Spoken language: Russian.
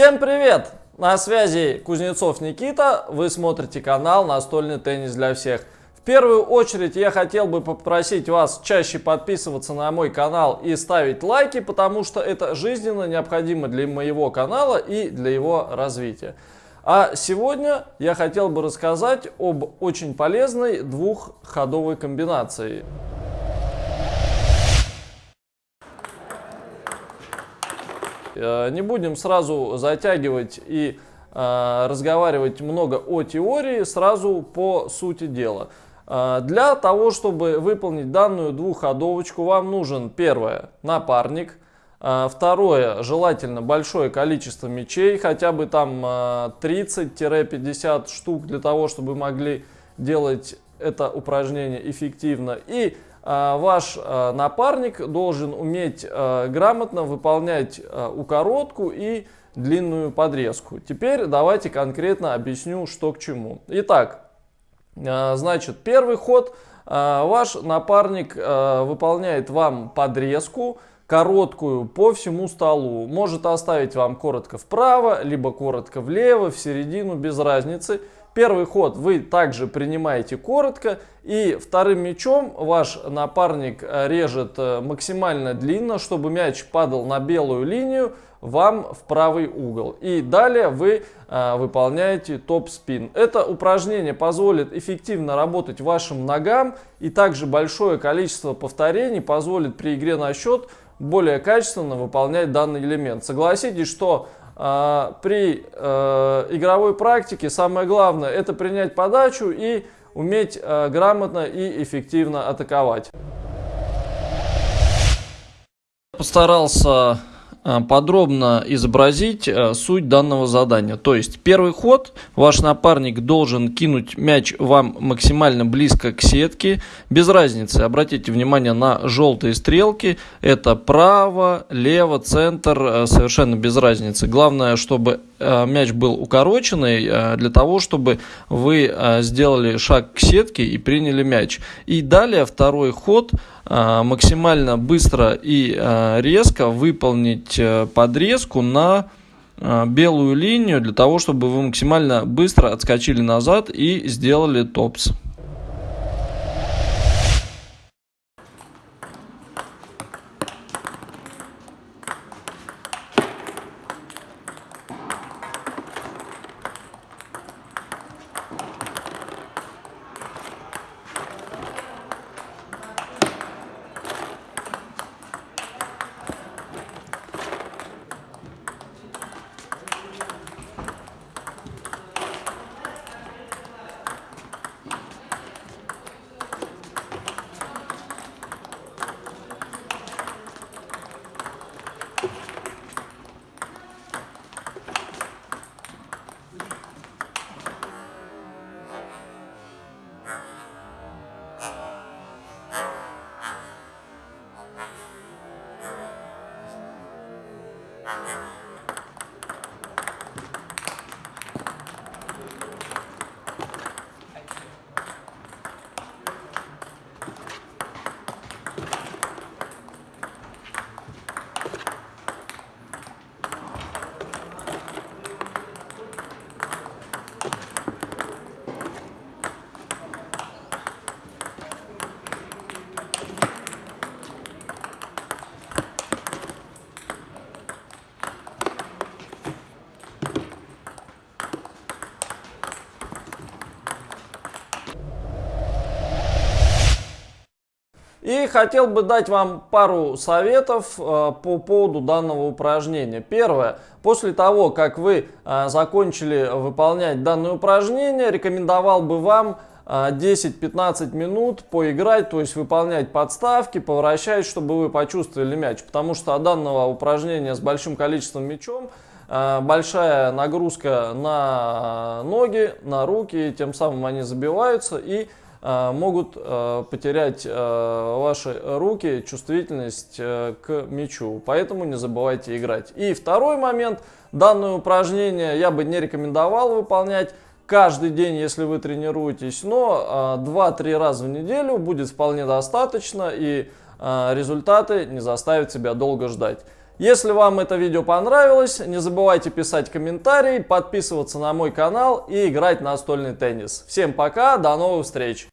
Всем привет! На связи Кузнецов Никита, вы смотрите канал «Настольный теннис для всех». В первую очередь я хотел бы попросить вас чаще подписываться на мой канал и ставить лайки, потому что это жизненно необходимо для моего канала и для его развития. А сегодня я хотел бы рассказать об очень полезной двухходовой комбинации. Не будем сразу затягивать и э, разговаривать много о теории, сразу по сути дела. Э, для того, чтобы выполнить данную двухходовочку, вам нужен первое напарник, второе желательно большое количество мячей, хотя бы там 30-50 штук для того, чтобы могли делать это упражнение эффективно. И ваш а, напарник должен уметь а, грамотно выполнять укоротку и длинную подрезку. Теперь давайте конкретно объясню, что к чему. Итак, значит, первый ход. Ваш напарник выполняет вам подрезку, короткую по всему столу. Может оставить вам коротко вправо, либо коротко влево, в середину, без разницы. Первый ход вы также принимаете коротко. И вторым мячом ваш напарник э, режет э, максимально длинно, чтобы мяч падал на белую линию вам в правый угол. И далее вы э, выполняете топ-спин. Это упражнение позволит эффективно работать вашим ногам. И также большое количество повторений позволит при игре на счет более качественно выполнять данный элемент. Согласитесь, что при э, игровой практике самое главное это принять подачу и уметь э, грамотно и эффективно атаковать. Постарался подробно изобразить э, суть данного задания. То есть первый ход ваш напарник должен кинуть мяч вам максимально близко к сетке, без разницы. Обратите внимание на желтые стрелки. Это право, лево, центр, э, совершенно без разницы. Главное, чтобы мяч был укороченный для того, чтобы вы сделали шаг к сетке и приняли мяч. И далее второй ход – максимально быстро и резко выполнить э, подрезку на белую линию для того, чтобы вы максимально быстро отскочили назад и сделали топс. Yeah. И хотел бы дать вам пару советов э, по поводу данного упражнения. Первое. После того, как вы э, закончили выполнять данное упражнение, рекомендовал бы вам 10-15 э, минут поиграть, то есть выполнять подставки, поворачивать, чтобы вы почувствовали мяч. Потому что от данного упражнения с большим количеством мячом большая нагрузка на ноги, на руки, тем самым они забиваются и могут э, потерять э, ваши руки чувствительность к мячу. Поэтому не забывайте играть. И второй момент. Данное упражнение я бы не рекомендовал выполнять каждый день, если вы тренируетесь, но 2-3 раза в неделю будет вполне достаточно и результаты не заставят себя долго ждать. Если вам это видео понравилось, не забывайте писать комментарии, подписываться на мой канал и играть настольный теннис. Всем пока, до новых встреч!